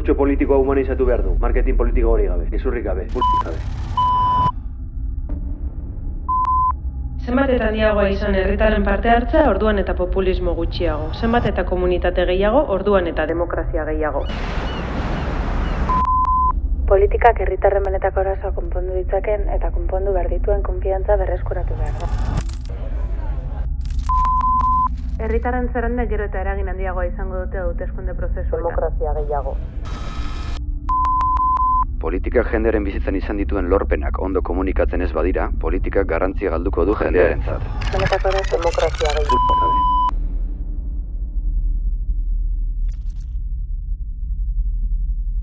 politikoa humanizatu behar du. Marketing politiko hori gabe, izurrik gabe, gabe. Zenbat eta handiagoa izan herritaren parte hartza, orduan eta populismo gutxiago. Zenbat eta komunitate gehiago, orduan eta demokrazia gehiago. Politikak herritarren benetako arazoa konpondu ditzaken eta konpondu behar dituen konfiantza berreskuratu behar da. Herritarren zerrenda gero eta eragin handiagoa izango dute hauteskunde prozesuetan. Demokrazia gehiago. Politikak jendearen bizitzan izan dituen lorpenak ondo komunikatzen ez badira, politikak garrantzia galduko du jendearentzat. Benetako demokrazia gehiago.